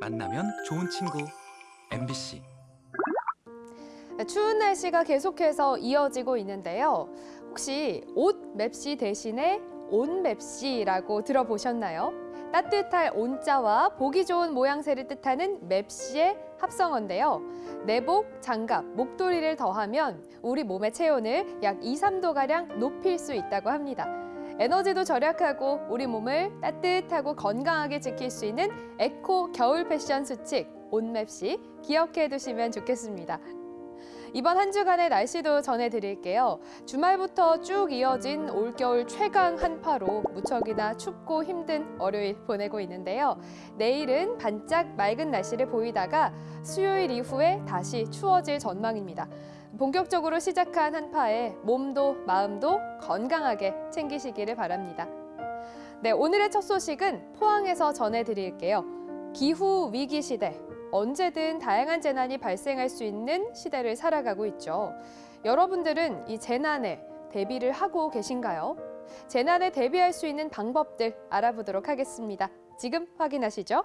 만나면 좋은 친구 MBC 추운 날씨가 계속해서 이어지고 있는데요. 혹시 옷 맵시 대신에 온 맵시라고 들어보셨나요? 따뜻할 온자와 보기 좋은 모양새를 뜻하는 맵시의 합성어인데요. 내복, 장갑, 목도리를 더하면 우리 몸의 체온을 약 2, 3도가량 높일 수 있다고 합니다. 에너지도 절약하고 우리 몸을 따뜻하고 건강하게 지킬 수 있는 에코 겨울 패션 수칙 온맵시 기억해 두시면 좋겠습니다. 이번 한 주간의 날씨도 전해드릴게요. 주말부터 쭉 이어진 올겨울 최강 한파로 무척이나 춥고 힘든 월요일 보내고 있는데요. 내일은 반짝 맑은 날씨를 보이다가 수요일 이후에 다시 추워질 전망입니다. 본격적으로 시작한 한파에 몸도 마음도 건강하게 챙기시기를 바랍니다. 네, 오늘의 첫 소식은 포항에서 전해드릴게요. 기후 위기 시대. 언제든 다양한 재난이 발생할 수 있는 시대를 살아가고 있죠. 여러분들은 이 재난에 대비를 하고 계신가요? 재난에 대비할 수 있는 방법들 알아보도록 하겠습니다. 지금 확인하시죠.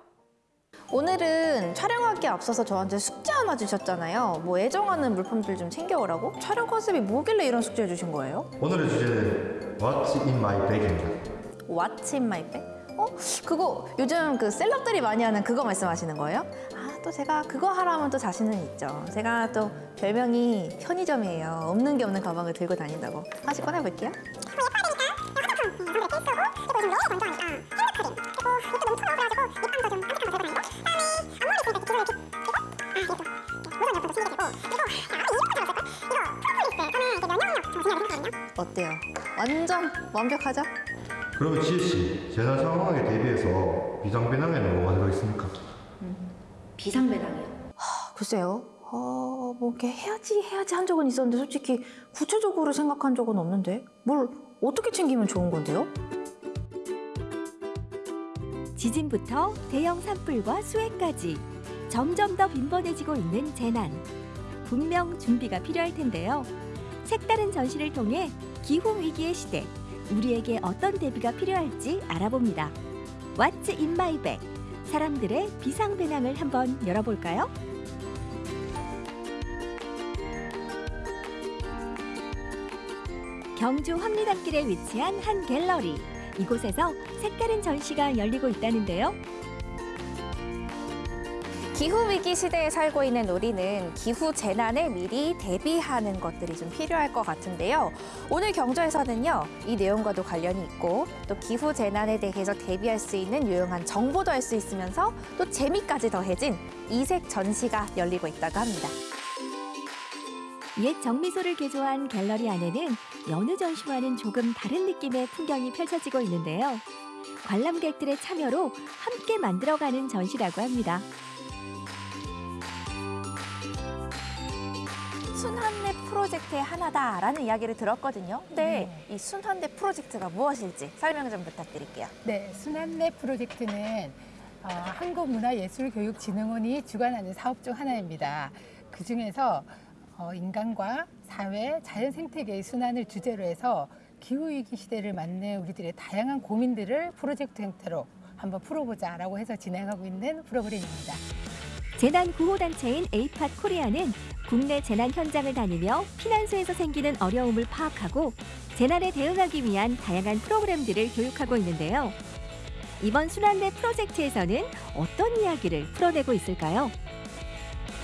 오늘은 촬영하기에 앞서서 저한테 숙제 하나 주셨잖아요. 뭐 애정하는 물품들 좀 챙겨오라고? 촬영 컨셉이 뭐길래 이런 숙제 주신 거예요? 오늘의 주제는 What's in my bag입니다. What's in my bag? 어? 그거 요즘 그 셀럽들이 많이 하는 그거 말씀하시는 거예요? 아, 또 제가 그거 하라면 또 자신은 있죠. 제가 또 별명이 편의점이에요. 없는 게 없는 가방을 들고 다닌다고. 하나씩 꺼내볼게요. 어때요? 완전 완벽하죠? 그러면 지혜 씨, 재난 상황에 대비해서 비상배낭에는 뭐가 들어있습니까? 비상배낭이요? 글쎄요. 어, 뭐 이렇게 해야지 해야지 한 적은 있었는데 솔직히 구체적으로 생각한 적은 없는데 뭘 어떻게 챙기면 좋은 건데요? 지진부터 대형 산불과 수해까지 점점 더 빈번해지고 있는 재난. 분명 준비가 필요할 텐데요. 색다른 전시를 통해 기후 위기의 시대, 우리에게 어떤 대비가 필요할지 알아봅니다. What's in my bag? 사람들의 비상 배낭을 한번 열어볼까요? 경주 황리단길에 위치한 한 갤러리. 이곳에서 색다른 전시가 열리고 있다는데요. 기후 위기 시대에 살고 있는 우리는 기후 재난에 미리 대비하는 것들이 좀 필요할 것 같은데요. 오늘 경주에서는요, 이 내용과도 관련이 있고 또 기후 재난에 대해서 대비할 수 있는 유용한 정보도 알 수 있으면서 또 재미까지 더해진 이색 전시가 열리고 있다고 합니다. 옛 정미소를 개조한 갤러리 안에는 여느 전시와는 조금 다른 느낌의 풍경이 펼쳐지고 있는데요. 관람객들의 참여로 함께 만들어가는 전시라고 합니다. 프로젝트의 하나다라는 이야기를 들었거든요. 근데 이 순환내 프로젝트가 무엇일지 설명 좀 부탁드릴게요. 네, 순환내 프로젝트는 어, 한국문화예술교육진흥원이 주관하는 사업 중 하나입니다. 그 중에서 어, 인간과 사회, 자연 생태계의 순환을 주제로 해서 기후위기 시대를 맞는 우리들의 다양한 고민들을 프로젝트 형태로 한번 풀어보자 라고 해서 진행하고 있는 프로그램입니다. 재난 구호 단체인 에이팟 코리아는 국내 재난 현장을 다니며 피난소에서 생기는 어려움을 파악하고 재난에 대응하기 위한 다양한 프로그램들을 교육하고 있는데요. 이번 순환대 프로젝트에서는 어떤 이야기를 풀어내고 있을까요?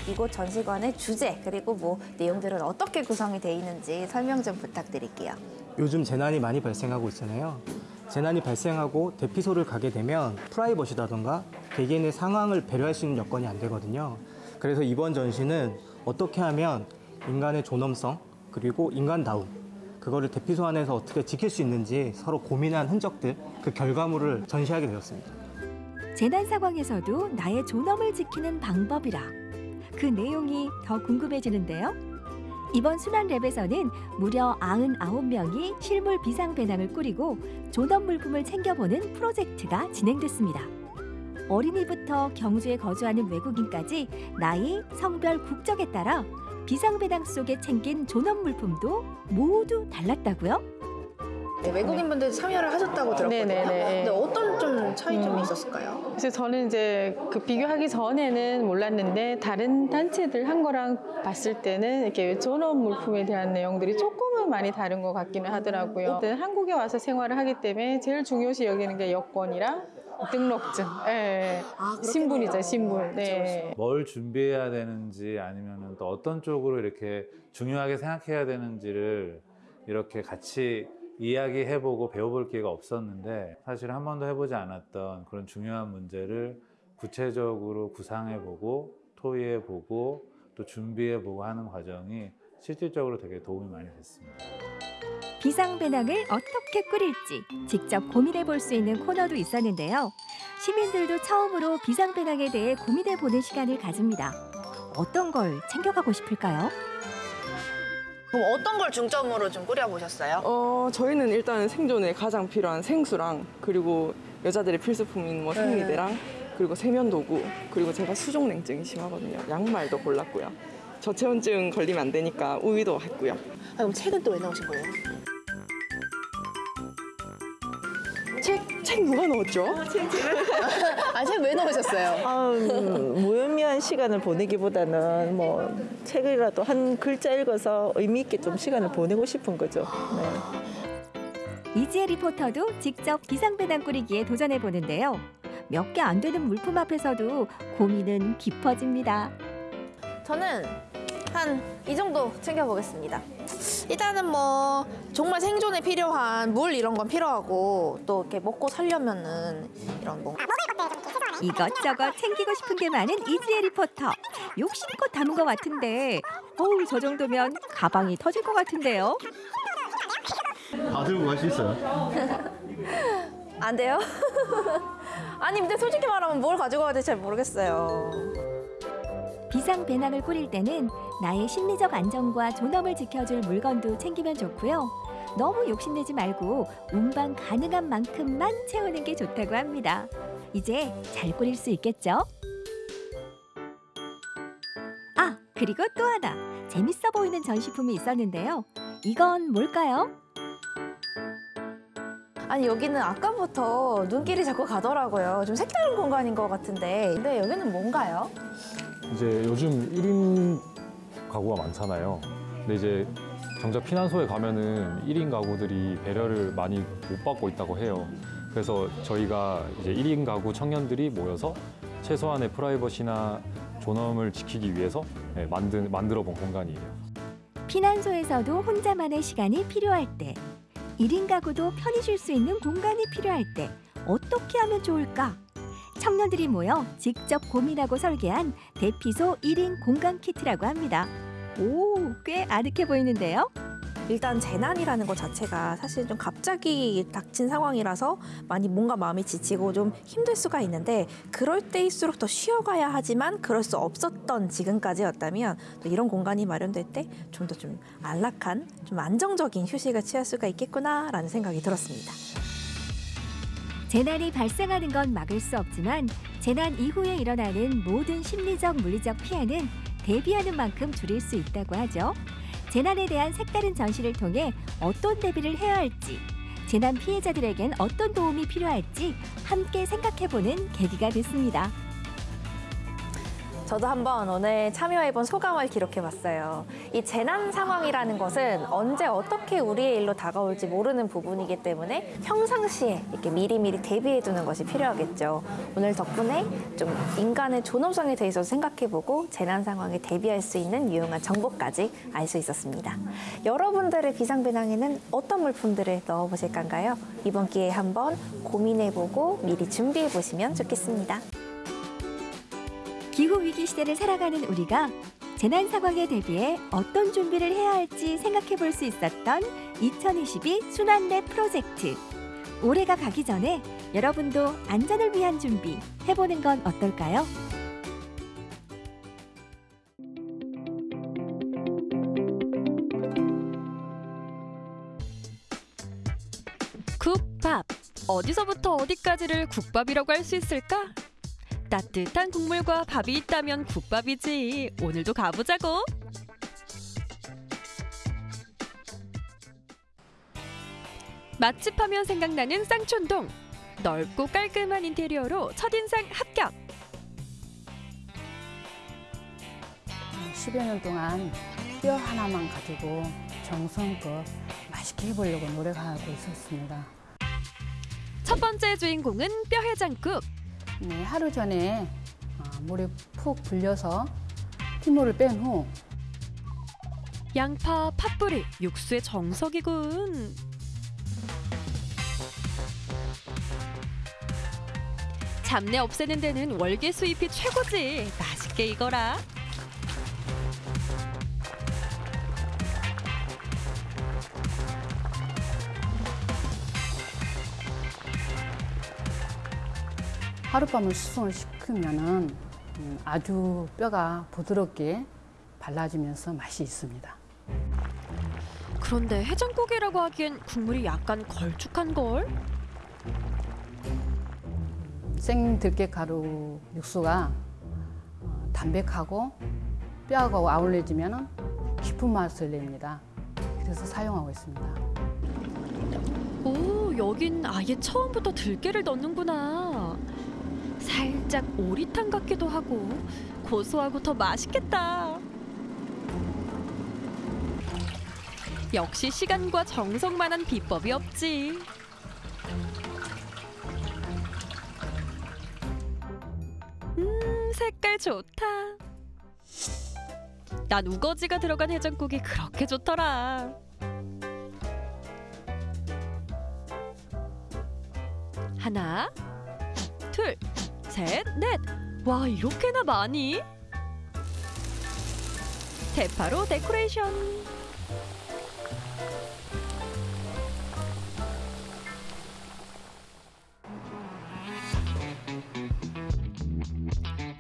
이곳 전시관의 주제 그리고 뭐 내용들은 어떻게 구성이 돼 있는지 설명 좀 부탁드릴게요. 요즘 재난이 많이 발생하고 있잖아요. 재난이 발생하고 대피소를 가게 되면 프라이버시라던가 개개인의 상황을 배려할 수 있는 여건이 안 되거든요. 그래서 이번 전시는 어떻게 하면 인간의 존엄성 그리고 인간다움 그거를 대피소 안에서 어떻게 지킬 수 있는지 서로 고민한 흔적들 그 결과물을 전시하게 되었습니다. 재난 상황에서도 나의 존엄을 지키는 방법이라 그 내용이 더 궁금해지는데요. 이번 순환 랩에서는 무려 99명이 실물 비상 배낭을 꾸리고 존엄 물품을 챙겨보는 프로젝트가 진행됐습니다. 어린이부터 경주에 거주하는 외국인까지 나이, 성별, 국적에 따라 비상 배낭 속에 챙긴 존엄 물품도 모두 달랐다고요? 네, 외국인분들 참여를 하셨다고 들었거든요. 네네네. 근데 어떤 좀 차이점이 음. 있었을까요? 그래서 저는 이제 그 비교하기 전에는 몰랐는데 다른 단체들 한 거랑 봤을 때는 이렇게 전업 물품에 대한 내용들이 조금은 많이 다른 것 같기는 하더라고요. 일단 한국에 와서 생활을 하기 때문에 제일 중요시 여기는 게 여권이랑 등록증, 예, 아, 신분이죠, 신분. 네. 뭘 준비해야 되는지 아니면 또 어떤 쪽으로 이렇게 중요하게 생각해야 되는지를 이렇게 같이 이야기해보고 배워볼 기회가 없었는데 사실 한 번도 해보지 않았던 그런 중요한 문제를 구체적으로 구상해보고 토의해보고 또 준비해보고 하는 과정이 실질적으로 되게 도움이 많이 됐습니다. 비상배낭을 어떻게 꾸릴지 직접 고민해 볼 수 있는 코너도 있었는데요. 시민들도 처음으로 비상배낭에 대해 고민해 보는 시간을 가집니다. 어떤 걸 챙겨가고 싶을까요? 그럼 어떤 걸 중점으로 좀 꾸려보셨어요? 어, 저희는 일단 생존에 가장 필요한 생수랑 그리고 여자들의 필수품인 뭐 생리대랑 그리고 세면도구 그리고 제가 수족냉증이 심하거든요. 양말도 골랐고요. 저체온증 걸리면 안 되니까 우유도 했고요. 아, 그럼 책은 또 왜 나오신 거예요? 책, 책 누가 넣었죠? 아, 책 왜 넣으셨어요? 아, 음, 무의미한 시간을 보내기보다는 뭐 책이라도 한 글자 읽어서 의미 있게 좀 시간을 보내고 싶은 거죠. 네. 이지혜 리포터도 직접 비상배낭 꾸리기에 도전해 보는데요. 몇 개 안 되는 물품 앞에서도 고민은 깊어집니다. 저는 한 이 정도 챙겨보겠습니다. 일단은 뭐 정말 생존에 필요한 물 이런 건 필요하고 또 이렇게 먹고 살려면은 이런 뭐 이것저것 챙기고 싶은 게 많은 이지혜 리포터. 욕심껏 담은 것 같은데, 어우 저 정도면 가방이 터질 것 같은데요. 다 들고 갈 수 있어요? 안 돼요? 아니 근데 솔직히 말하면 뭘 가지고 가야 될지 잘 모르겠어요. 비상 배낭을 꾸릴 때는 나의 심리적 안정과 존엄을 지켜줄 물건도 챙기면 좋고요. 너무 욕심내지 말고 운반 가능한 만큼만 채우는 게 좋다고 합니다. 이제 잘 꾸릴 수 있겠죠? 아, 그리고 또 하나. 재밌어 보이는 전시품이 있었는데요. 이건 뭘까요? 아니 여기는 아까부터 눈길이 자꾸 가더라고요. 좀 색다른 공간인 것 같은데 근데 여기는 뭔가요? 이제 요즘 1인 가구가 많잖아요. 근데 이제 정작 피난소에 가면은 1인 가구들이 배려를 많이 못 받고 있다고 해요. 그래서 저희가 이제 1인 가구 청년들이 모여서 최소한의 프라이버시나 존엄을 지키기 위해서 네, 만든, 만들어 본 공간이에요. 피난소에서도 혼자만의 시간이 필요할 때, 1인 가구도 편히 쉴 수 있는 공간이 필요할 때 어떻게 하면 좋을까? 청년들이 모여 직접 고민하고 설계한 대피소 1인 공간 키트라고 합니다. 오, 꽤 아늑해 보이는데요. 일단 재난이라는 것 자체가 사실 좀 갑자기 닥친 상황이라서 많이 뭔가 마음이 지치고 좀 힘들 수가 있는데 그럴 때일수록 더 쉬어가야 하지만 그럴 수 없었던 지금까지였다면 또 이런 공간이 마련될 때 좀 더좀 안락한 좀 안정적인 휴식을 취할 수가 있겠구나라는 생각이 들었습니다. 재난이 발생하는 건 막을 수 없지만 재난 이후에 일어나는 모든 심리적 물리적 피해는 대비하는 만큼 줄일 수 있다고 하죠. 재난에 대한 색다른 전시를 통해 어떤 대비를 해야 할지, 재난 피해자들에겐 어떤 도움이 필요할지 함께 생각해보는 계기가 됐습니다. 저도 한번 오늘 참여해본 소감을 기록해봤어요. 이 재난 상황이라는 것은 언제 어떻게 우리의 일로 다가올지 모르는 부분이기 때문에 평상시에 이렇게 미리미리 대비해두는 것이 필요하겠죠. 오늘 덕분에 좀 인간의 존엄성에 대해서 생각해보고 재난 상황에 대비할 수 있는 유용한 정보까지 알 수 있었습니다. 여러분들의 비상배낭에는 어떤 물품들을 넣어보실 건가요? 이번 기회에 한번 고민해보고 미리 준비해보시면 좋겠습니다. 기후 위기 시대를 살아가는 우리가 재난 상황에 대비해 어떤 준비를 해야 할지 생각해 볼 수 있었던 2022 순환내 프로젝트. 올해가 가기 전에 여러분도 안전을 위한 준비 해보는 건 어떨까요? 국밥. 어디서부터 어디까지를 국밥이라고 할 수 있을까? 따뜻한 국물과 밥이 있다면 국밥이지. 오늘도 가보자고. 맛집 하면 생각나는 쌍촌동. 넓고 깔끔한 인테리어로 첫인상 합격. 10여 년 동안 뼈 하나만 가지고 정성껏 맛있게 해보려고 노력하고 있었습니다. 첫 번째 주인공은 뼈 해장국. 네, 하루 전에 어, 물에 푹 불려서 피물을 뺀후 양파, 팥뿌리, 육수의 정석이군. 잡내 없애는 데는 월계 수 잎이 최고지. 맛있게 익어라. 하룻밤을 숙성을 시키면은 음, 아주 뼈가 부드럽게 발라지면서 맛이 있습니다. 그런데 해장국이라고 하기엔 국물이 약간 걸쭉한 걸. 생 들깨가루 육수가 어, 담백하고 뼈하고 아울러지면 깊은 맛을 냅니다. 그래서 사용하고 있습니다. 오, 여긴 아예 처음부터 들깨를 넣는구나. 살짝 오리탕 같기도 하고 고소하고 더 맛있겠다. 역시 시간과 정성만한 비법이 없지. 음, 색깔 좋다. 난 우거지가 들어간 해장국이 그렇게 좋더라. 하나, 둘, 셋, 넷. 와, 이렇게나 많이? 대파로 데코레이션.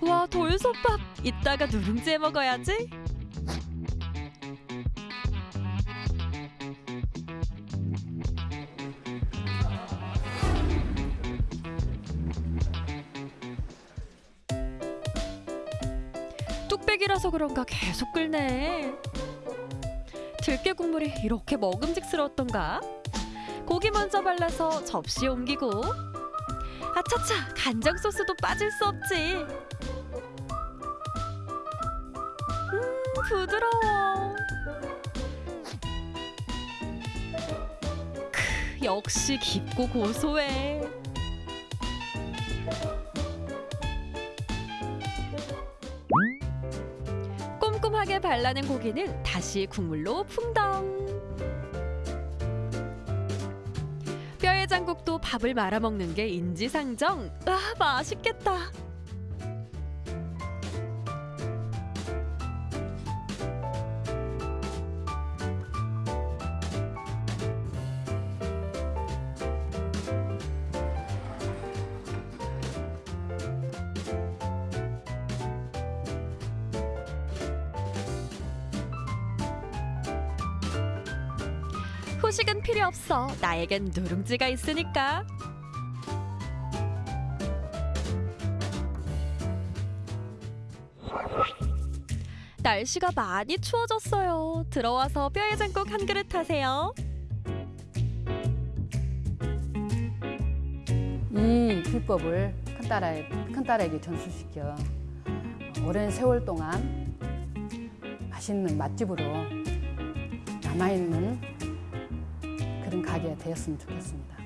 와, 돌솥밥. 이따가 누룽지에 먹어야지. 뚝배기라서 그런가 계속 끓네. 들깨 국물이 이렇게 먹음직스러웠던가? 고기 먼저 발라서 접시에 옮기고 아차차 간장 소스도 빠질 수 없지. 음 부드러워. 크, 역시 깊고 고소해. 꼼꼼하게 발라낸 고기는 다시 국물로 풍덩. 뼈해장국도 밥을 말아 먹는 게 인지상정. 아 맛있겠다. 없어. 나에겐 누룽지가 있으니까. 날씨가 많이 추워졌어요. 들어와서 뼈해장국 한 그릇 하세요. 이 비법을 큰딸에, 큰딸에게 전수시켜 오랜 세월 동안 맛있는 맛집으로 남아있는 그런 가게가 되었으면 좋겠습니다.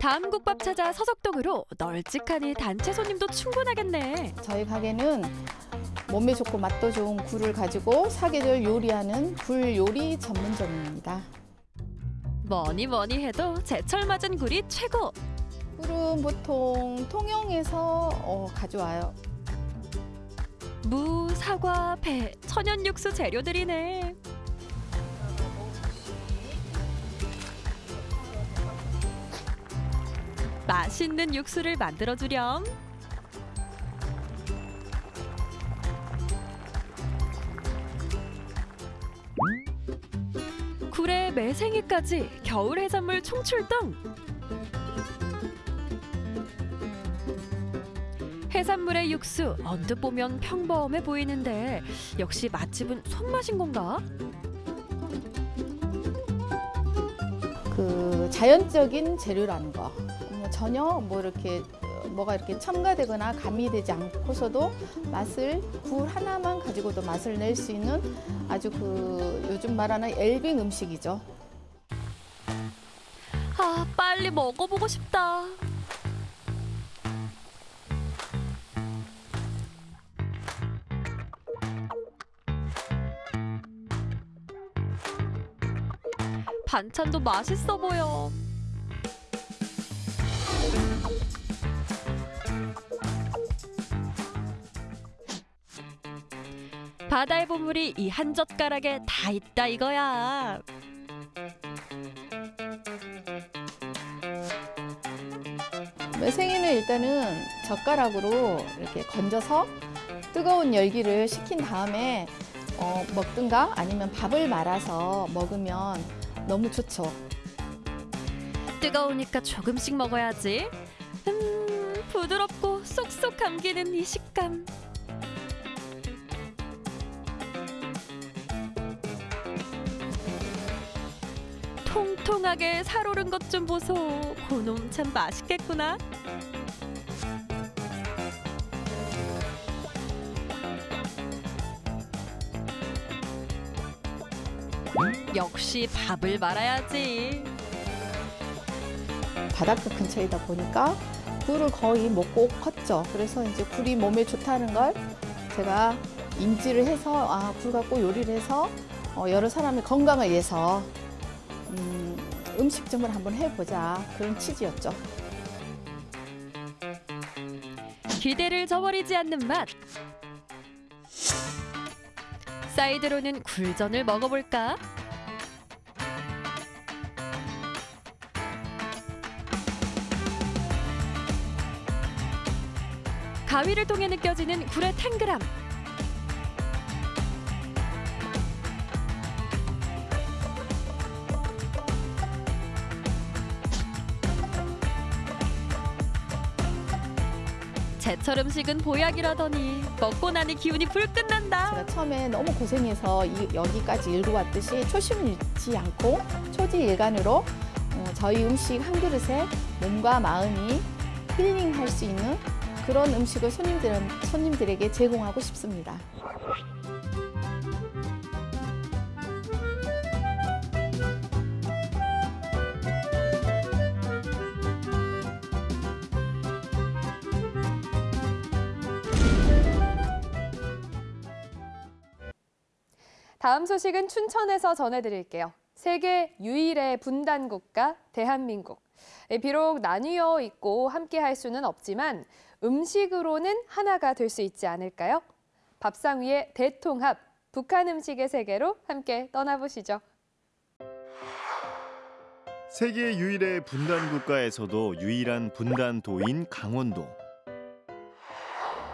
다음 국밥 찾아 서석동으로 널찍하니 단체 손님도 충분하겠네. 저희 가게는 몸에 좋고 맛도 좋은 굴을 가지고 사계절 요리하는 굴 요리 전문점입니다. 뭐니 뭐니 해도 제철 맞은 굴이 최고. 굴은 보통 통영에서 어, 가져와요. 무, 사과, 배, 천연 육수 재료들이네. 맛있는 육수를 만들어 주렴. 굴에 매생이까지 겨울 해산물 총출동! 해산물의 육수 언뜻 보면 평범해 보이는데 역시 맛집은 손맛인 건가? 그 자연적인 재료라는 거 뭐 전혀 뭐 이렇게 뭐가 이렇게 첨가되거나 가미되지 않고서도 맛을 굴 하나만 가지고도 맛을 낼 수 있는 아주 그 요즘 말하는 엘빙 음식이죠. 아 빨리 먹어보고 싶다. 반찬도 맛있어 보여. 바다의 보물이 이 한 젓가락에 다 있다 이거야. 생이는 일단은 젓가락으로 이렇게 건져서 뜨거운 열기를 식힌 다음에 어, 먹든가 아니면 밥을 말아서 먹으면 너무 좋죠. 뜨거우니까 조금씩 먹어야지. 음, 부드럽고 쏙쏙 감기는 이 식감. 통통하게 살오른 것 좀 보소. 고놈 참 맛있겠구나. 역시 밥을 말아야지. 바닷가 근처이다 보니까 굴을 거의 먹고 컸죠. 그래서 이제 굴이 몸에 좋다는 걸 제가 인지를 해서 아, 굴 갖고 요리를 해서 어, 여러 사람의 건강을 위해서 음, 음식점을 한번 해보자 그런 취지였죠. 기대를 저버리지 않는 맛. 사이드로는 굴전을 먹어볼까? 가위를 통해 느껴지는 굴의 탱글함. 제철 음식은 보약이라더니 먹고 나니 기운이 불끈 난다. 제가 처음에 너무 고생해서 이- 여기까지 일고 왔듯이 초심을 잃지 않고 초지일간으로 어, 저희 음식 한 그릇에 몸과 마음이 힐링할 수 있는 그런 음식을 손님들, 손님들에게 제공하고 싶습니다. 다음 소식은 춘천에서 전해드릴게요. 세계 유일의 분단 국가 대한민국. 예, 비록 나뉘어 있고 함께 할 수는 없지만 음식으로는 하나가 될 수 있지 않을까요? 밥상 위의 대통합, 북한 음식의 세계로 함께 떠나보시죠. 세계 유일의 분단 국가에서도 유일한 분단도인 강원도.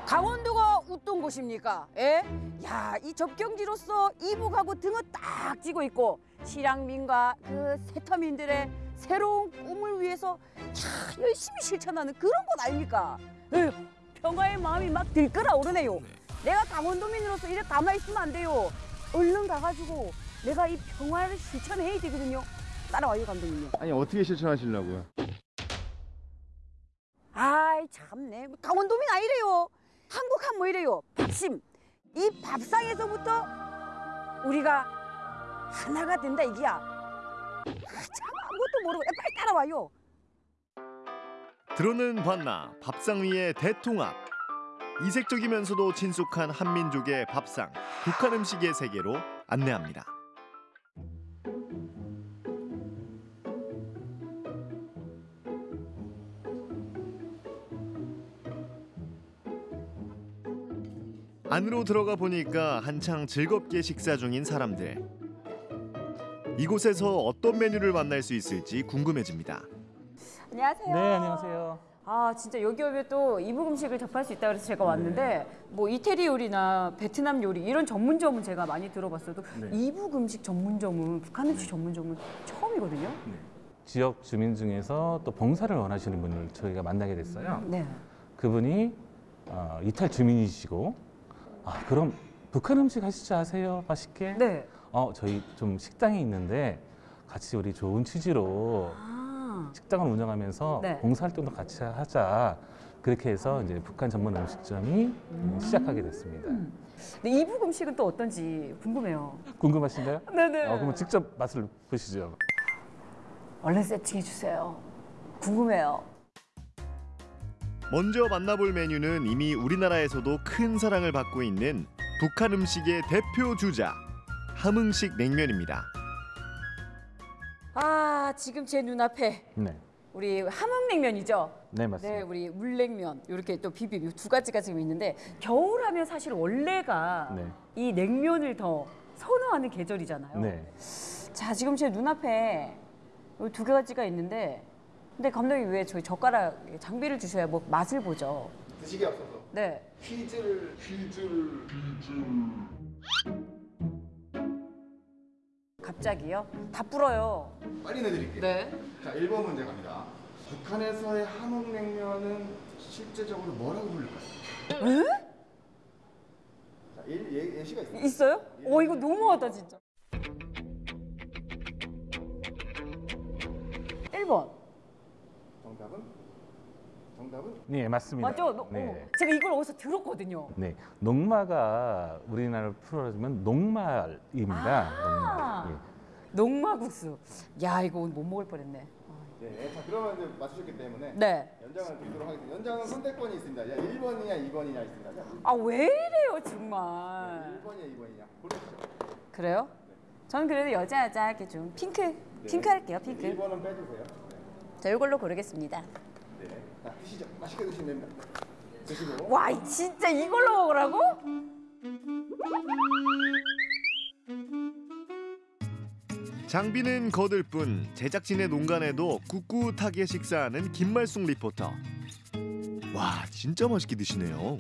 강원도가 곳입니까? 예? 야, 이 접경지로서 이북하고 등을 딱 쥐고 있고 실향민과 그 세터민들의 새로운 꿈을 위해서 야, 열심히 실천하는 그런 곳 아닙니까? 에휴, 평화의 마음이 막 들끓어 오르네요. 내가 강원도민으로서 이래 담아 있으면 안 돼요. 얼른 가가지고 내가 이 평화를 실천해야 되거든요. 따라와요, 감독님요. 아니 어떻게 실천하시려고요? 아이 참네 강원도민 아니래요 한국 하면 뭐 이래요 밥심 이 밥상에서부터 우리가 하나가 된다 이기야 아, 참 아무것도 모르고 야, 빨리 따라와요 들어는 봤나 밥상 위의 대통합. 이색적이면서도 친숙한 한민족의 밥상, 북한 음식의 세계로 안내합니다. 안으로 들어가 보니까 한창 즐겁게 식사 중인 사람들. 이곳에서 어떤 메뉴를 만날 수 있을지 궁금해집니다. 안녕하세요. 네, 안녕하세요. 아 진짜 여기 오면 또 이북 음식을 접할 수 있다 그래서 제가 왔는데 뭐 이태리 요리나 베트남 요리 이런 전문점은 제가 많이 들어봤어도 네. 이북 음식 전문점은 북한 음식 전문점은 처음이거든요. 지역 주민 중에서 또 봉사를 원하시는 분을 저희가 만나게 됐어요. 네. 그분이 어, 이탈 주민이시고 아 그럼 북한 음식 하시지 아세요? 맛있게? 네. 어 저희 좀 식당이 있는데 같이 우리 좋은 취지로 아. 식당을 운영하면서 네. 봉사활동도 같이 하자. 그렇게 해서 이제 북한 전문 음식점이 시작하게 됐습니다. 근데 이북 음식은 또 어떤지 궁금해요. 궁금하신가요? 네네. 어, 그럼 직접 맛을 보시죠. 얼른 세팅해 주세요. 궁금해요. 먼저 만나볼 메뉴는 이미 우리나라에서도 큰 사랑을 받고 있는 북한 음식의 대표 주자 함흥식 냉면입니다. 아 지금 제 눈앞에 네. 우리 함흥냉면이죠. 네, 맞습니다. 네, 우리 물냉면 이렇게 또 비빔 이두 가지가 지금 있는데 겨울하면 사실 원래가 네. 이 냉면을 더 선호하는 계절이잖아요. 네. 자 지금 제 눈앞에 이두 가지가 있는데 근데 감독님 왜 저희 젓가락 장비를 주셔야 뭐 맛을 보죠? 드시기 앞서서 네. 퀴즈를 퀴즈를 갑자기요? 다 불어요. 빨리 내드릴게요. 네. 자, 1번 문제 갑니다. 북한에서의 함흥냉면은 실제적으로 뭐라고 부를까요? 에? 자, 예, 예, 예시가 있습니다. 있어요? 오 이거 너무하다 진짜. 1번. 정답은? 네, 맞습니다. 맞죠? 너- 네. 어, 제가 이걸 어디서 들었거든요. 네, 농마가 우리나라를 풀어주면 녹말입니다. 아. 녹말. 예. 녹마국수. 야 이거 오늘 못 먹을 뻔했네. 예, 자, 그러면 이제 맞추셨기 때문에 네. 연장을 드리도록 하겠습니다. 연장은 선택권이 있습니다. 야, 1번이냐 2번이냐 있습니다. 자, 아왜 이래요 정말. 1번이냐 2번이냐 고르시죠. 그래요? 저는 그래도 여자 여자 이렇게 좀 핑크 핑크 할게요 핑크. 1번은 빼주세요. 자 이걸로 고르겠습니다. 네. 자, 드시죠. 맛있게 드시면 됩니다. 드시고. 와 이- 진짜 이걸로 먹으라고? 장비는 거들 뿐 제작진의 농간에도 꿋꿋하게 식사하는 김말숙 리포터. 와 진짜 맛있게 드시네요.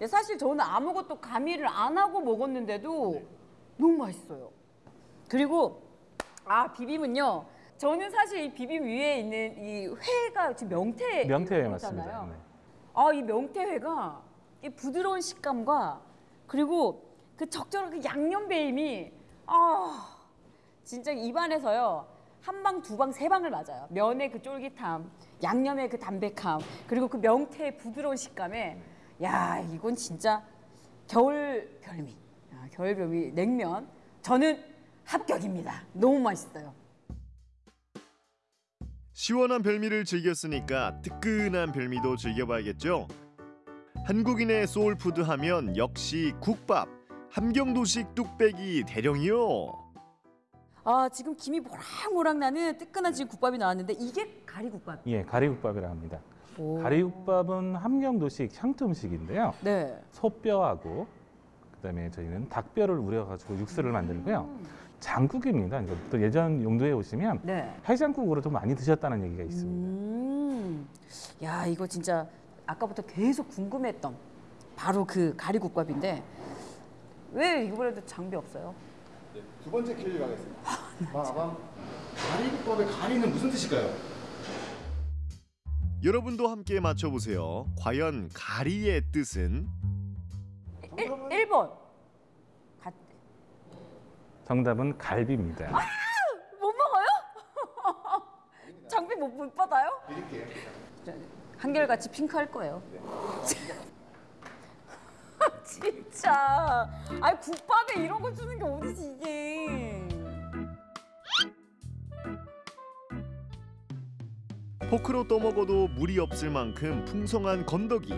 예, 사실 저는 아무것도 가미를 안 하고 먹었는데도 너무 맛있어요. 그리고 아 비빔은요. 저는 사실 이 비빔 위에 있는 이 회가 지금 명태 명태회 잖아요. 맞습니다. 네. 아, 이 명태회가 이 부드러운 식감과 그리고 그 적절한 그 양념 배임이 아 진짜 입안에서요 한 방, 두 방, 세 방을 맞아요. 면의 그 쫄깃함, 양념의 그 담백함, 그리고 그 명태의 부드러운 식감에 야 이건 진짜 겨울 별미, 아, 겨울 별미 냉면 저는 합격입니다. 너무 맛있어요. 시원한 별미를 즐겼으니까 뜨끈한 별미도 즐겨봐야겠죠. 한국인의 soul food 하면 역시 국밥. 함경도식 뚝배기 대령이요. 아 지금 김이 모락모락 나는 뜨끈한 지금 국밥이 나왔는데 이게 가리국밥. 예, 가리국밥이라 합니다. 오. 가리국밥은 함경도식 향토 음식인데요. 네. 소뼈하고 그다음에 저희는 닭뼈를 우려가지고 육수를 만들고요. 장국입니다. 이거 또 예전 용도에 오시면 네. 해장국으로도 많이 드셨다는 얘기가 있습니다. 음, 야 이거 진짜 아까부터 계속 궁금했던 바로 그 가리국밥인데 왜 이번에도 장비 없어요? 네, 두 번째 퀴즈 가겠습니다. 빠밤. 가리국밥의 가리는 무슨 뜻일까요? 여러분도 함께 맞춰보세요. 과연 가리의 뜻은? 1, 1번 정답은 갈비입니다. 못 먹어요? 장비 못, 못 받아요? 드릴게요. 한결같이 핑크 할 거예요. 진짜. 아니 국밥에 이런 거 주는 게 어디지 이게. 포크로 떠먹어도 무리 없을 만큼 풍성한 건더기.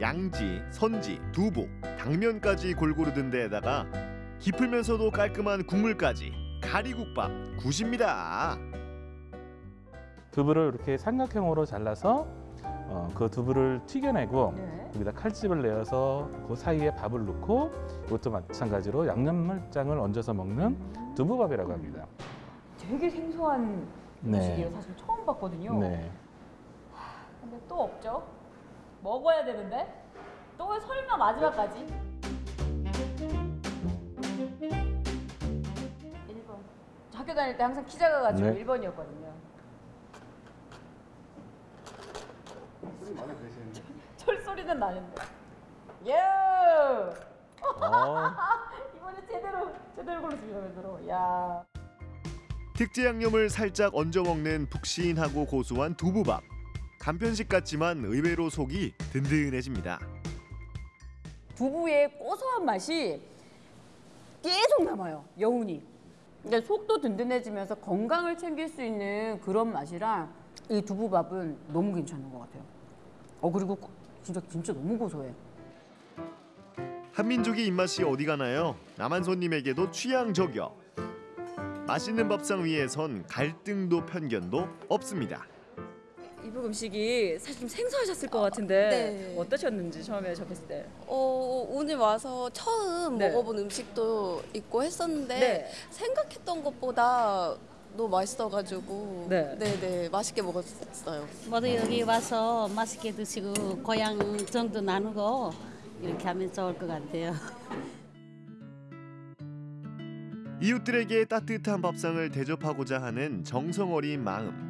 양지, 선지, 두부, 당면까지 골고루 든 데에다가 깊으면서도 깔끔한 국물까지 가리국밥 굿입니다. 두부를 이렇게 삼각형으로 잘라서 어, 그 두부를 튀겨내고 네. 여기다 칼집을 내어서 그 사이에 밥을 넣고 이것도 마찬가지로 양념장을 얹어서 먹는 두부밥이라고 합니다. 되게 생소한 네. 음식이에요. 사실 처음 봤거든요. 네. 근데 또 없죠? 먹어야 되는데 또 설마 마지막까지? 학교 다닐 때 항상 키 작아가지고 네. 1번이었거든요. 마음에 드시는데? 철 소리는 나는데. 예. 어. 이번에 제대로 제대로 걸렸습니다, 제대로. 야. 특제 양념을 살짝 얹어 먹는 푹신하고 고소한 두부밥. 간편식 같지만 의외로 속이 든든해집니다. 두부의 고소한 맛이 계속 남아요. 여운이. 근데 속도 든든해지면서 건강을 챙길 수 있는 그런 맛이라 이 두부밥은 너무 괜찮은 것 같아요. 어 그리고 고- 진짜 진짜 너무 고소해. 한민족의 입맛이 어디 가나요? 남한 손님에게도 취향 저격. 맛있는 밥상 위에선 갈등도 편견도 없습니다. 이북 음식이 사실 좀 생소하셨을 것 같은데 네. 어떠셨는지 처음에 접했을 때. 어, 오늘 와서 처음 네. 먹어본 음식도 있고 했었는데 네. 생각했던 것보다 너무 맛있어가지고 네. 네 맛있게 먹었어요. 모두 여기 와서 맛있게 드시고 고향 정도 나누고 이렇게 하면 좋을 것 같아요. 이웃들에게 따뜻한 밥상을 대접하고자 하는 정성 어린 마음.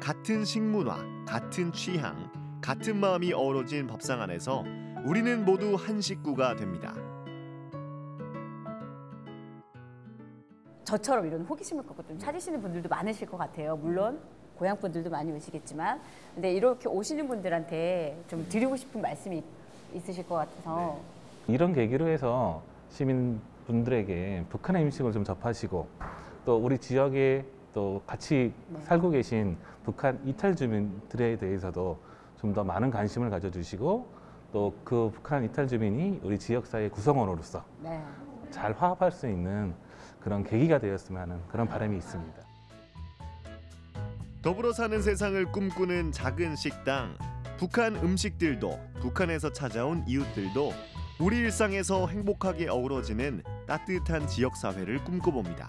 같은 식문화, 같은 취향, 같은 마음이 어우러진 밥상 안에서 우리는 모두 한 식구가 됩니다. 저처럼 이런 호기심을 갖고 좀 찾으시는 분들도 많으실 것 같아요. 물론 고향 분들도 많이 오시겠지만, 근데 이렇게 오시는 분들한테 좀 드리고 싶은 말씀이 있으실 것 같아서. 이런 계기로 해서 시민분들에게 북한의 음식을 좀 접하시고 또 우리 지역에 또 같이 네. 살고 계신 북한 이탈 주민들에 대해서도 좀 더 많은 관심을 가져주시고 또 그 북한 이탈 주민이 우리 지역사회 구성원으로서 네. 잘 화합할 수 있는 그런 계기가 되었으면 하는 그런 바람이 있습니다. 더불어 사는 세상을 꿈꾸는 작은 식당. 북한 음식들도 북한에서 찾아온 이웃들도 우리 일상에서 행복하게 어우러지는 따뜻한 지역 사회를 꿈꿔봅니다.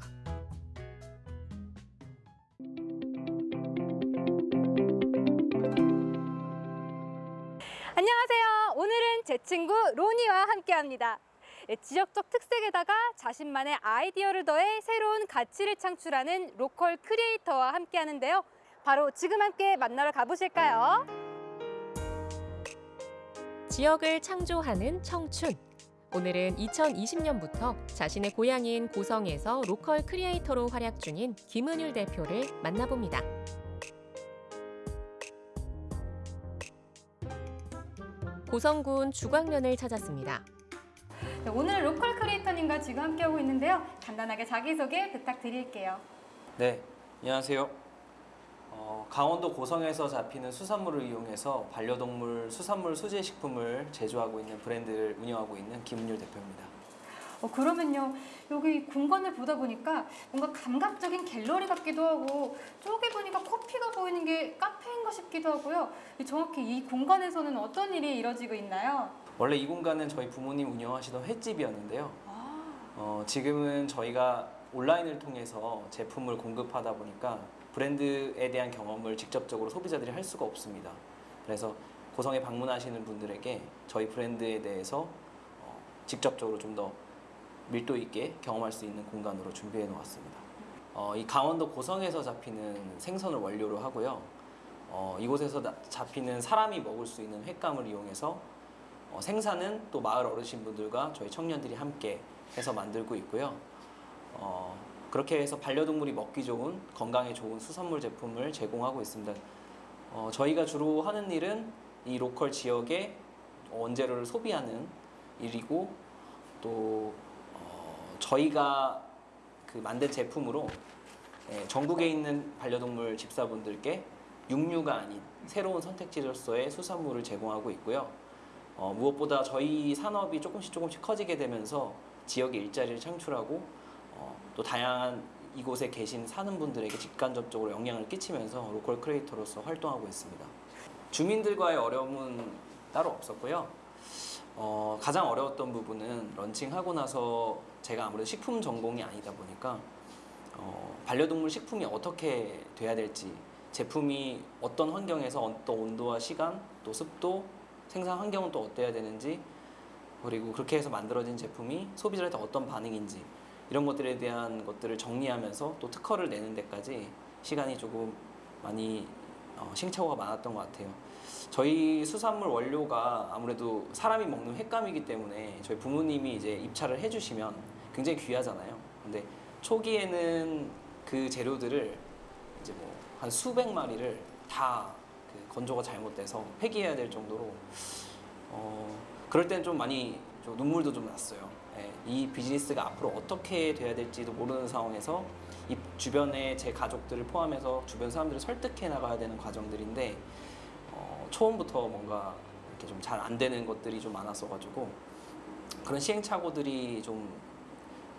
친구 로니와 함께합니다. 예, 지역적 특색에다가 자신만의 아이디어를 더해 새로운 가치를 창출하는 local creator와 함께하는데요. 바로 지금 함께 만나러 가보실까요? 지역을 창조하는 청춘. 오늘은 2020년부터 자신의 고향인 고성에서 local creator로 활약 중인 김은율 대표를 만나봅니다. 고성군 주광면을 찾았습니다. 네, 오늘 로컬 크리에이터님과 지금 함께하고 있는데요. 간단하게 자기소개 부탁드릴게요. 네, 안녕하세요. 어, 강원도 고성에서 잡히는 수산물을 이용해서 반려동물 수산물 소재 식품을 제조하고 있는 브랜드를 운영하고 있는 김은율 대표입니다. 어, 그러면요, 여기 공간을 보다 보니까 뭔가 감각적인 갤러리 같기도 하고 저기 보니까 커피가 보이는 게 카페인가 싶기도 하고요. 이 정확히 이 공간에서는 어떤 일이 이뤄지고 있나요? 원래 이 공간은 저희 부모님 운영하시던 횟집이었는데요. 어, 지금은 저희가 온라인을 통해서 제품을 공급하다 보니까 브랜드에 대한 경험을 직접적으로 소비자들이 할 수가 없습니다. 그래서 고성에 방문하시는 분들에게 저희 브랜드에 대해서 어, 직접적으로 좀더 밀도 있게 경험할 수 있는 공간으로 준비해 놓았습니다. 어, 이 강원도 고성에서 잡히는 생선을 원료로 하고요. 어, 이곳에서 나- 잡히는 사람이 먹을 수 있는 횟감을 이용해서 어, 생산은 또 마을 어르신분들과 저희 청년들이 함께 해서 만들고 있고요. 어, 그렇게 해서 반려동물이 먹기 좋은 건강에 좋은 수산물 제품을 제공하고 있습니다. 어, 저희가 주로 하는 일은 이 로컬 지역의 원재료를 소비하는 일이고 또 어, 저희가 그 만든 제품으로 예, 전국에 있는 반려동물 집사분들께 육류가 아닌 새로운 선택지로서의 수산물을 제공하고 있고요. 어, 무엇보다 저희 산업이 조금씩 조금씩 커지게 되면서 지역에 일자리를 창출하고 어, 또 다양한 이곳에 계신 사는 분들에게 직간접적으로 영향을 끼치면서 로컬 크리에이터로서 활동하고 있습니다. 주민들과의 어려움은 따로 없었고요. 어, 가장 어려웠던 부분은 런칭하고 나서 제가 아무래도 식품 전공이 아니다 보니까 어, 반려동물 식품이 어떻게 돼야 될지 제품이 어떤 환경에서 어떤 온도와 시간 또 습도 생산 환경은 또 어때야 되는지 그리고 그렇게 해서 만들어진 제품이 소비자한테 어떤 반응인지 이런 것들에 대한 것들을 정리하면서 또 특허를 내는 데까지 시간이 조금 많이 어, 시행착오가 많았던 것 같아요. 저희 수산물 원료가 아무래도 사람이 먹는 횟감이기 때문에 저희 부모님이 이제 입찰을 해주시면 굉장히 귀하잖아요. 근데 초기에는 그 재료들을 이제 뭐 한 수백 마리를 다 그 건조가 잘못돼서 폐기해야 될 정도로 어, 그럴 때는 좀 많이 좀 눈물도 좀 났어요. 예, 이 비즈니스가 앞으로 어떻게 돼야 될지도 모르는 상황에서 이 주변에 제 가족들을 포함해서 주변 사람들을 설득해 나가야 되는 과정들인데 어, 처음부터 뭔가 이렇게 좀 잘 안 되는 것들이 좀 많았어가지고 그런 시행착오들이 좀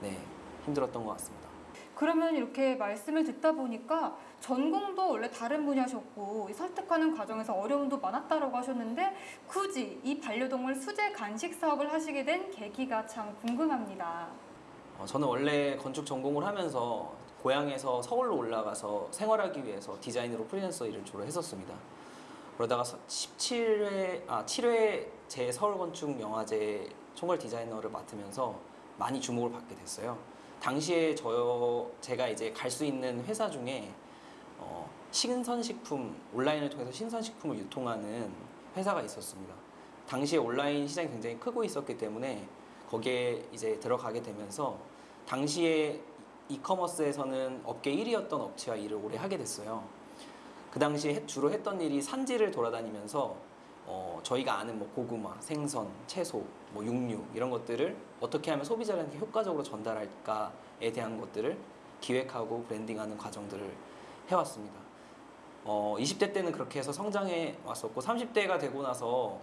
네, 힘들었던 것 같습니다. 그러면 이렇게 말씀을 듣다 보니까 전공도 원래 다른 분야셨고 이 설득하는 과정에서 어려움도 많았다라고 하셨는데 굳이 이 반려동물 수제 간식 사업을 하시게 된 계기가 참 궁금합니다. 어, 저는 원래 건축 전공을 하면서 고향에서 서울로 올라가서 생활하기 위해서 디자인으로 프리랜서 일을 주로 했었습니다. 그러다가 17회, 아, 7회 제 서울건축 영화제 총괄 디자이너를 맡으면서 많이 주목을 받게 됐어요. 당시에 저 제가 이제 갈 수 있는 회사 중에 어, 신선식품 온라인을 통해서 신선식품을 유통하는 회사가 있었습니다. 당시에 온라인 시장이 굉장히 크고 있었기 때문에 거기에 이제 들어가게 되면서 당시에 이커머스에서는 업계 1위였던 업체와 일을 오래 하게 됐어요. 그 당시에 했- 주로 했던 일이 산지를 돌아다니면서 어, 저희가 아는 뭐 고구마, 생선, 채소, 뭐 육류 이런 것들을 어떻게 하면 소비자한테 효과적으로 전달할까에 대한 것들을 기획하고 브랜딩하는 과정들을 해왔습니다. 어, 20대 때는 그렇게 해서 성장해 왔었고 30대가 되고 나서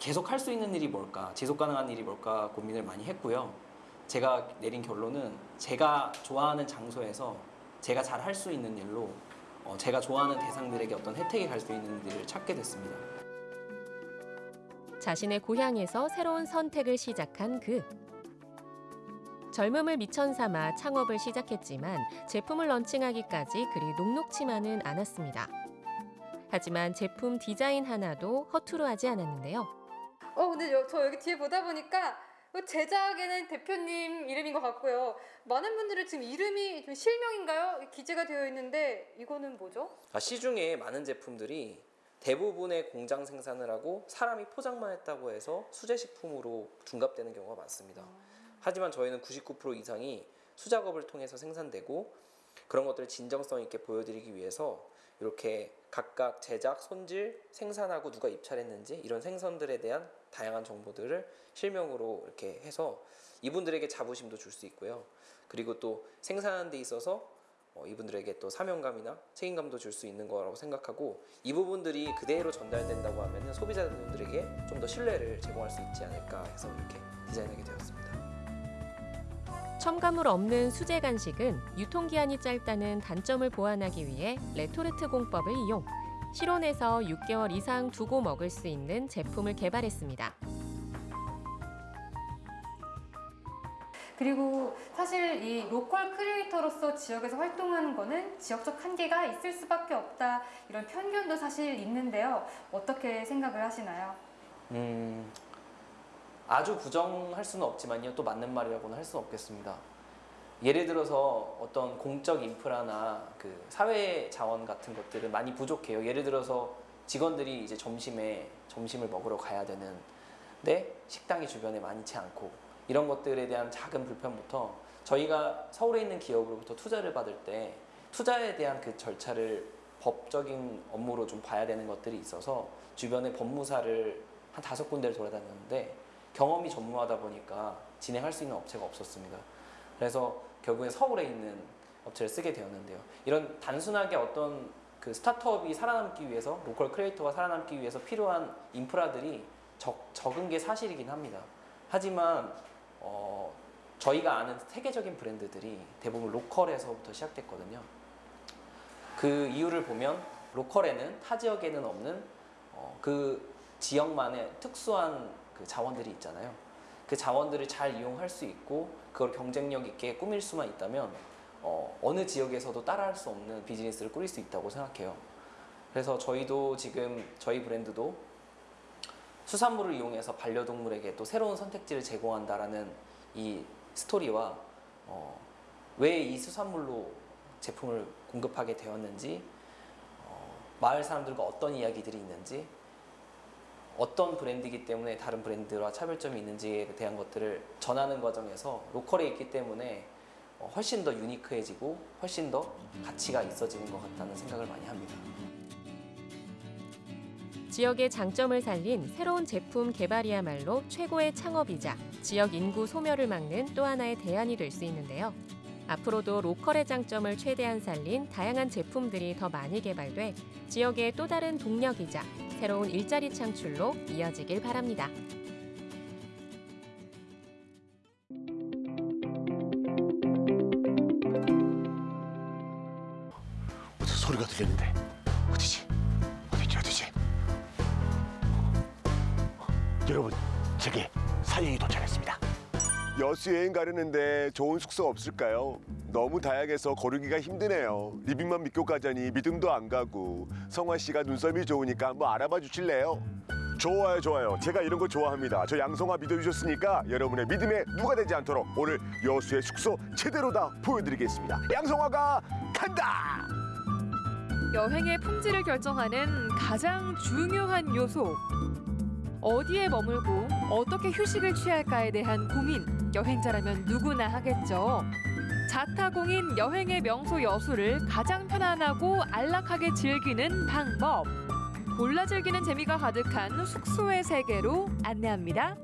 계속 할 수 있는 일이 뭘까, 지속 가능한 일이 뭘까 고민을 많이 했고요. 제가 내린 결론은 제가 좋아하는 장소에서 제가 잘 할 수 있는 일로 어, 제가 좋아하는 대상들에게 어떤 혜택이 갈 수 있는 일을 찾게 됐습니다. 자신의 고향에서 새로운 선택을 시작한 그. 젊음을 미천 삼아 창업을 시작했지만 제품을 런칭하기까지 그리 녹록치만은 않았습니다. 하지만 제품 디자인 하나도 허투루 하지 않았는데요. 어 근데 여- 저 여기 뒤에 보다 보니까 그 제작에는 대표님 이름인 것 같고요. 많은 분들은 지금 이름이 좀 실명인가요? 기재가 되어 있는데 이거는 뭐죠? 아, 시중에 많은 제품들이 대부분의 공장 생산을 하고 사람이 포장만 했다고 해서 수제식품으로 둔갑되는 경우가 많습니다. 하지만 저희는 99% 이상이 수작업을 통해서 생산되고 그런 것들을 진정성 있게 보여드리기 위해서 이렇게 각각 제작, 손질, 생산하고 누가 입찰했는지 이런 생선들에 대한 다양한 정보들을 실명으로 이렇게 해서 이분들에게 자부심도 줄 수 있고요. 그리고 또 생산하는 데 있어서 어, 이분들에게 또 사명감이나 책임감도 줄 수 있는 거라고 생각하고 이 부분들이 그대로 전달된다고 하면 소비자분들에게 좀 더 신뢰를 제공할 수 있지 않을까 해서 이렇게 디자인하게 되었습니다. 첨가물 없는 수제 간식은 유통기한이 짧다는 단점을 보완하기 위해 레토르트 공법을 이용 실온에서 6개월 이상 두고 먹을 수 있는 제품을 개발했습니다. 그리고 사실 이 로컬 크리에이터로서 지역에서 활동하는 거는 지역적 한계가 있을 수밖에 없다 이런 편견도 사실 있는데요. 어떻게 생각을 하시나요? 음, 아주 부정할 수는 없지만요. 또 맞는 말이라고는 할 수는 없겠습니다. 예를 들어서 어떤 공적 인프라나 그 사회 자원 같은 것들은 많이 부족해요. 예를 들어서 직원들이 이제 점심에 점심을 먹으러 가야 되는데 식당이 주변에 많지 않고 이런 것들에 대한 작은 불편부터 저희가 서울에 있는 기업으로부터 투자를 받을 때 투자에 대한 그 절차를 법적인 업무로 좀 봐야 되는 것들이 있어서 주변에 법무사를 한 다섯 군데를 돌아다녔는데 경험이 전무하다 보니까 진행할 수 있는 업체가 없었습니다. 그래서 결국에 서울에 있는 업체를 쓰게 되었는데요. 이런 단순하게 어떤 그 스타트업이 살아남기 위해서 로컬 크리에이터가 살아남기 위해서 필요한 인프라들이 적, 적은 게 사실이긴 합니다. 하지만 어, 저희가 아는 세계적인 브랜드들이 대부분 로컬에서부터 시작됐거든요. 그 이유를 보면 로컬에는 타 지역에는 없는 어, 그 지역만의 특수한 그 자원들이 있잖아요. 그 자원들을 잘 이용할 수 있고 그걸 경쟁력 있게 꾸밀 수만 있다면 어, 어느 지역에서도 따라할 수 없는 비즈니스를 꾸릴 수 있다고 생각해요. 그래서 저희도 지금 저희 브랜드도 수산물을 이용해서 반려동물에게 또 새로운 선택지를 제공한다라는 이 스토리와 어, 왜 이 수산물로 제품을 공급하게 되었는지 어, 마을 사람들과 어떤 이야기들이 있는지 어떤 브랜드이기 때문에 다른 브랜드와 차별점이 있는지에 대한 것들을 전하는 과정에서 로컬에 있기 때문에 어, 훨씬 더 유니크해지고 훨씬 더 가치가 있어지는 것 같다는 생각을 많이 합니다. 지역의 장점을 살린 새로운 제품 개발이야말로 최고의 창업이자 지역 인구 소멸을 막는 또 하나의 대안이 될 수 있는데요. 앞으로도 로컬의 장점을 최대한 살린 다양한 제품들이 더 많이 개발돼 지역의 또 다른 동력이자 새로운 일자리 창출로 이어지길 바랍니다. 소리가 어디지? 어디지 여수 여행 가려는데 좋은 숙소 없을까요? 너무 다양해서 거르기가 힘드네요. 리빙만 믿고 가자니 믿음도 안 가고 성화 씨가 눈썰미 좋으니까 한번 알아봐 주실래요? 좋아요 좋아요 제가 이런 거 좋아합니다 저 양성화 믿어주셨으니까 여러분의 믿음에 누가 되지 않도록 오늘 여수의 숙소 제대로 다 보여드리겠습니다 양성화가 간다 여행의 품질을 결정하는 가장 중요한 요소. 어디에 머물고 어떻게 휴식을 취할까에 대한 고민 여행자라면 누구나 하겠죠. 자타공인 여행의 명소 여수를 가장 편안하고 안락하게 즐기는 방법. 골라 즐기는 재미가 가득한 숙소의 세계로 안내합니다.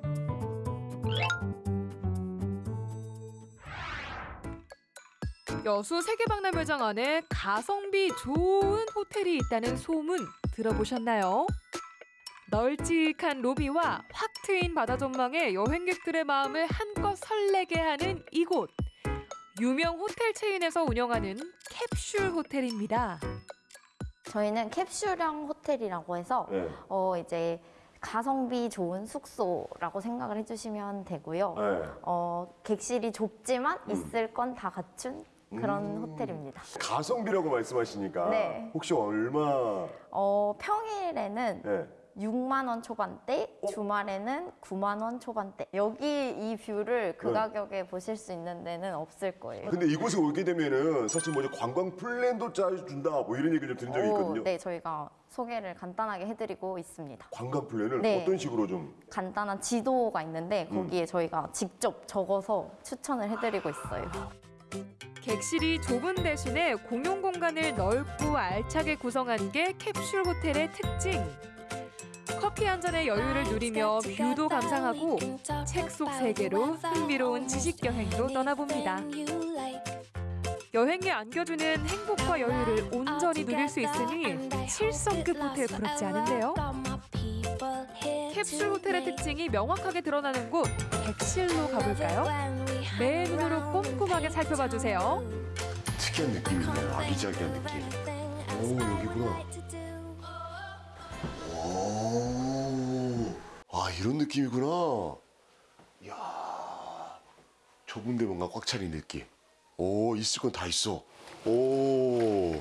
여수 세계박람회장 안에 가성비 좋은 호텔이 있다는 소문 들어보셨나요? 널찍한 로비와 확 트인 바다 전망에 여행객들의 마음을 한껏 설레게 하는 이곳. 유명 호텔 체인에서 운영하는 캡슐 호텔입니다. 저희는 캡슐형 호텔이라고 해서 네. 어 이제 가성비 좋은 숙소라고 생각을 해주시면 되고요. 네. 어 객실이 좁지만 있을 건 다 갖춘 그런 음. 호텔입니다. 가성비라고 말씀하시니까 네. 혹시 얼마 어 평일에는 네. 6만 원 초반대, 주말에는 9만 원 초반대. 여기 이 뷰를 그 네. 가격에 보실 수 있는 데는 없을 거예요. 근데 이곳에 오게 되면은 사실 뭐지 관광 플랜도 짜준다 뭐 이런 얘기를 좀 들은 적이 오, 있거든요 네, 저희가 소개를 간단하게 해드리고 있습니다. 관광 플랜을 네. 어떤 식으로 좀 간단한 지도가 있는데 음. 거기에 저희가 직접 적어서 추천을 해드리고 있어요. 객실이 좁은 대신에 공용 공간을 넓고 알차게 구성한 게 캡슐 호텔의 특징. 커피 한 잔의 여유를 누리며 뷰도 감상하고 책 속 세계로 흥미로운 지식 여행도 떠나봅니다. 여행에 안겨주는 행복과 여유를 온전히 누릴 수 있으니 7성급 호텔 부럽지 않은데요? 캡슐 호텔의 특징이 명확하게 드러나는 곳 객실로 가볼까요? 내 눈으로 꼼꼼하게 살펴봐 주세요. 특이한 느낌이네요 아기자기한 느낌 오 여기구나 오, 아 이런 느낌이구나. 이야 좁은데 뭔가 꽉 차린 느낌. 오 있을 건 다 있어. 오.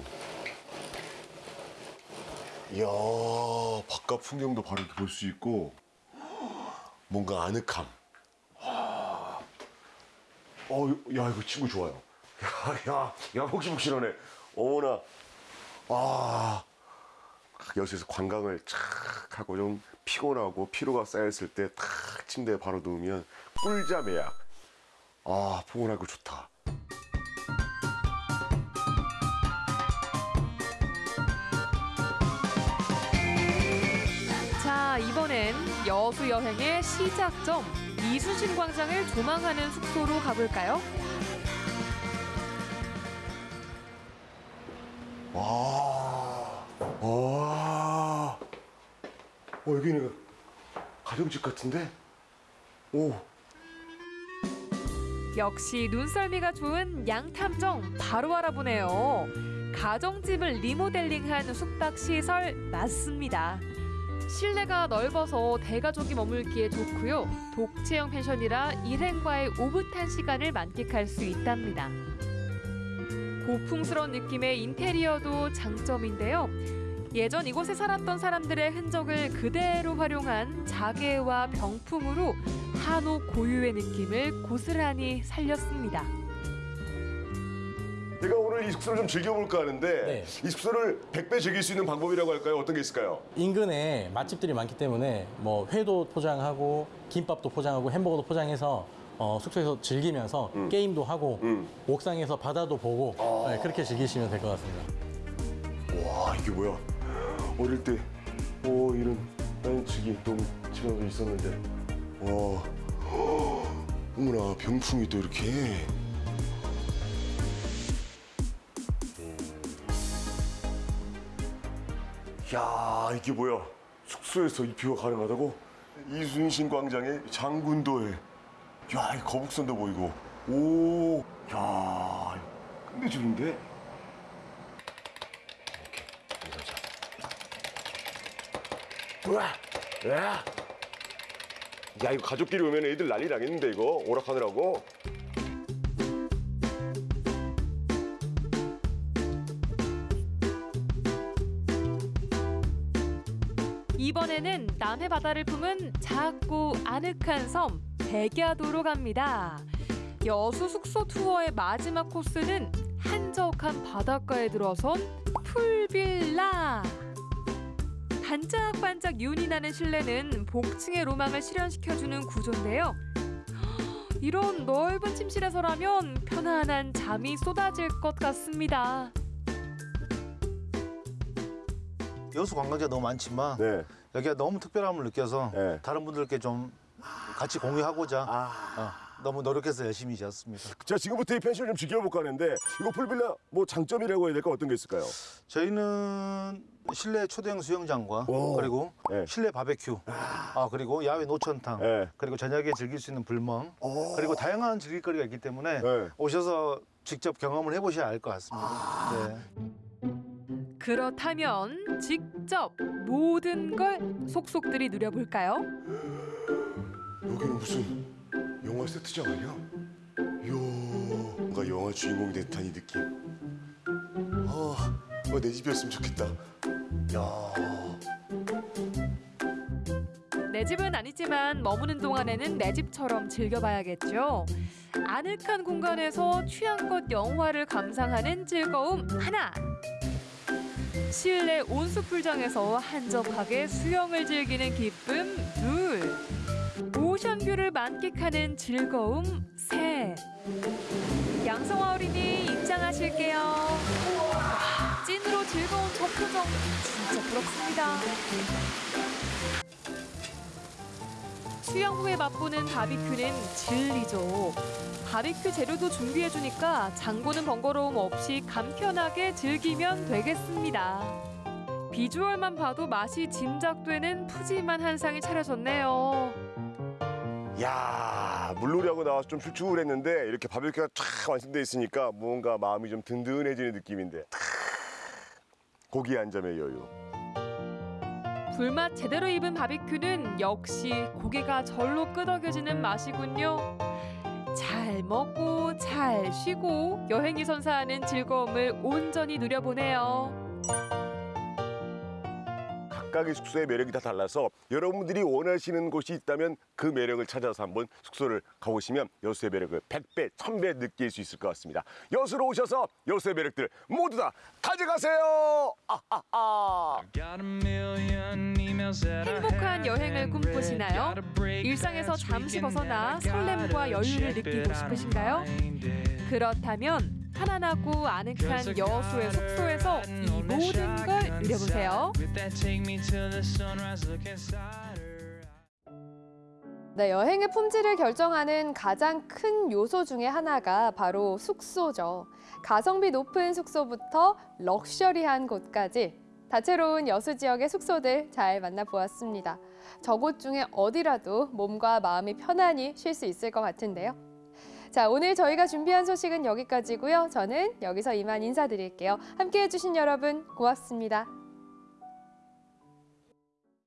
이야 바깥 풍경도 바로 볼 수 있고 뭔가 아늑함. 어, 야 이거 친구 좋아요. 야, 야, 야 폭신폭신하네. 어머나. 아 여수에서 관광을 착 하고 좀 피곤하고 피로가 쌓였을 때 탁 침대에 바로 누우면 꿀잠 예약 아 포근하고 좋다 자, 이번엔 여수 여행의 시작점 이순신 광장을 조망하는 숙소로 가볼까요? 같은데? 오, 역시 눈썰미가 좋은 양탐정 바로 알아보네요. 가정집을 리모델링한 숙박 시설 맞습니다. 실내가 넓어서 대가족이 머물기에 좋고요. 독채형 펜션이라 일행과의 오붓한 시간을 만끽할 수 있답니다. 고풍스러운 느낌의 인테리어도 장점인데요. 예전 이곳에 살았던 사람들의 흔적을 그대로 활용한 자개와 병풍으로 한옥 고유의 느낌을 고스란히 살렸습니다. 내가 오늘 이 숙소를 좀 즐겨볼까 하는데 이 숙소를 100배 즐길 수 있는 방법이라고 할까요? 어떤 게 있을까요? 인근에 맛집들이 많기 때문에 뭐 회도 포장하고 김밥도 포장하고 햄버거도 포장해서 어, 숙소에서 즐기면서 게임도 하고 옥상에서 바다도 보고 네, 그렇게 즐기시면 될 것 같습니다. 와 이게 뭐야? 어릴 때, 오 이런 집이 너무 집안에 있었는데, 와, 어머나 병풍이 또 이렇게. 야 이게 뭐야? 숙소에서 이 뷰가 가능하다고? 이순신 광장에 장군도에, 야이 거북선도 보이고, 오, 야 끝내주는데? 우와, 야, 야 이거 가족끼리 오면 애들 난리 나겠는데 이거 오락하느라고. 이번에는 남해 바다를 품은 작고 아늑한 섬 백야도로 갑니다. 여수 숙소 투어의 마지막 코스는 한적한 바닷가에 들어선 풀빌라. 반짝반짝 윤이 나는 실내는 복층의 로망을 실현시켜주는 구조인데요. 이런 넓은 침실에서라면 편안한 잠이 쏟아질 것 같습니다. 여수 관광지가 너무 많지만 여기가 너무 특별함을 느껴서 다른 분들께 좀 같이 공유하고자 어, 너무 노력해서 열심히 지었습니다. 자 지금부터 이 펜션 좀 즐겨볼까 하는데 이거 풀빌라 뭐 장점이라고 해야 될까 어떤 게 있을까요? 저희는 실내 초대형 수영장과 그리고 실내 바베큐 아, 그리고 야외 노천탕 그리고 저녁에 즐길 수 있는 불멍 그리고 다양한 즐길거리가 있기 때문에 오셔서 직접 경험을 해보셔야 알 것 같습니다. 네. 그렇다면 직접 모든 걸 속속들이 누려볼까요? 여기는 무슨 영화 세트장 아니야? 이야 뭔가 영화 주인공이 이 느낌. 아, 어, 내 집이었으면 좋겠다. 야. 내 집은 아니지만 머무는 동안에는 내 집처럼 즐겨봐야겠죠. 아늑한 공간에서 취향껏 영화를 감상하는 즐거움 하나. 실내 온수풀장에서 한적하게 수영을 즐기는 기쁨 둘. 오션뷰를 만끽하는 즐거움 셋. 양성화 어린이 입장하실게요. 와, 찐으로 즐거운 저 표정 진짜 부럽습니다. 수영 후에 맛보는 바비큐는 진리죠. 바비큐 재료도 준비해주니까 장보는 번거로움 없이 간편하게 즐기면 되겠습니다. 비주얼만 봐도 맛이 짐작되는 푸짐한 한상이 차려졌네요. 야 물놀이하고 나와서 좀 출출했는데 이렇게 바베큐가 쫙 완성돼 있으니까 뭔가 마음이 좀 든든해지는 느낌인데 탁, 고기 한 점의 여유. 불맛 제대로 입은 바비큐는 역시 고기가 절로 끄덕여지는 맛이군요. 잘 먹고 잘 쉬고 여행이 선사하는 즐거움을 온전히 누려보네요. 각각의 숙소의 매력이 다 달라서 여러분들이 원하시는 곳이 있다면 그 매력을 찾아서 한번 숙소를 가보시면 여수의 매력을 100배, 1000배 느낄 수 있을 것 같습니다. 여수로 오셔서 여수의 매력들 모두 다 가져가세요! 아하하! 행복한 여행을 꿈꾸시나요? 일상에서 잠시 벗어나 설렘과 여유를 느끼고 싶으신가요? 그렇다면 편안하고 아늑한 여수의 숙소에서 이 모든 걸 누려보세요. 네, 여행의 품질을 결정하는 가장 큰 요소 중에 하나가 바로 숙소죠. 가성비 높은 숙소부터 럭셔리한 곳까지 다채로운 여수 지역의 숙소들 잘 만나보았습니다. 저곳 중에 어디라도 몸과 마음이 편안히 쉴 수 있을 것 같은데요. 자, 오늘 저희가 준비한 소식은 여기까지고요. 저는 여기서 이만 인사드릴게요. 함께해 주신 여러분 고맙습니다.